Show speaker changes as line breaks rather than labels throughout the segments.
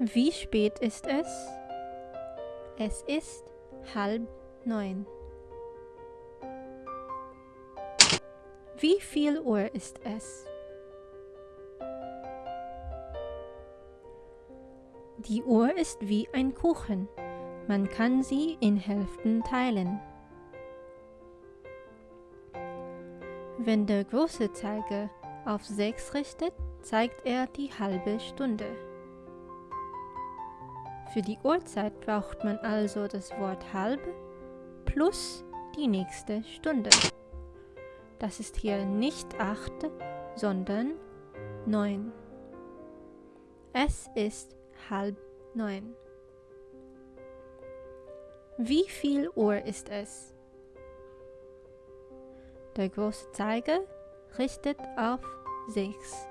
Wie spät ist es? Es ist halb neun. Wie viel Uhr ist es? Die Uhr ist wie ein Kuchen. Man kann sie in Hälften teilen. Wenn der große Zeiger auf 6 richtet, zeigt er die halbe Stunde. Für die Uhrzeit braucht man also das Wort halb plus die nächste Stunde. Das ist hier nicht 8, sondern 9. Es ist halb neun. Wie viel Uhr ist es? Der große Zeiger richtet auf 6.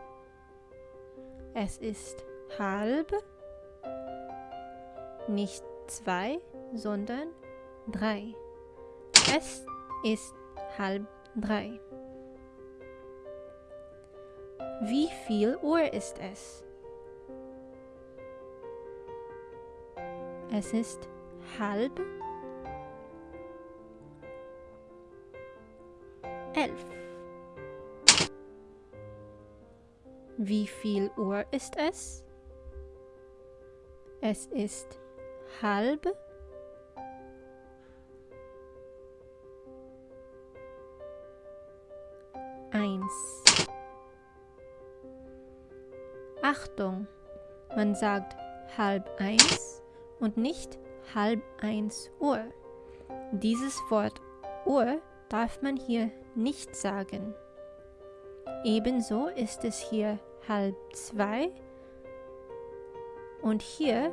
Es ist halb, nicht 2, sondern 3. Es ist halb 3. Wie viel Uhr ist es? Es ist halb elf. Wie viel Uhr ist es? Es ist halb eins. Achtung, man sagt halb eins und nicht halb eins Uhr. Dieses Wort Uhr darf man hier nicht sagen. Ebenso ist es hier halb zwei und hier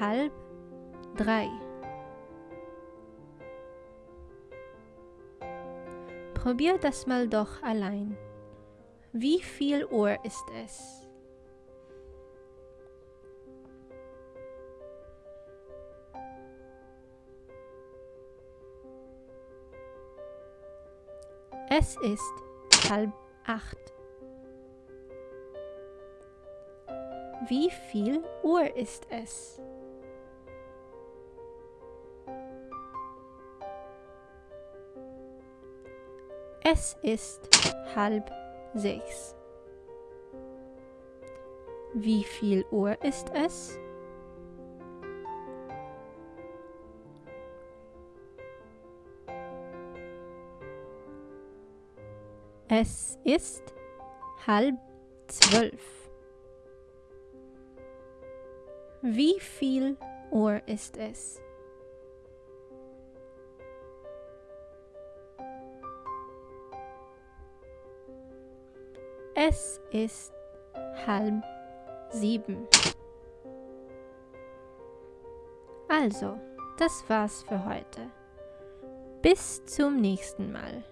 halb drei. Probier das mal doch allein. Wie viel Uhr ist es? Es ist halb acht. Wie viel Uhr ist es? Es ist halb sechs. Wie viel Uhr ist es? Es ist halb zwölf. Wie viel Uhr ist es? Es ist halb sieben. Also, das war's für heute. Bis zum nächsten Mal.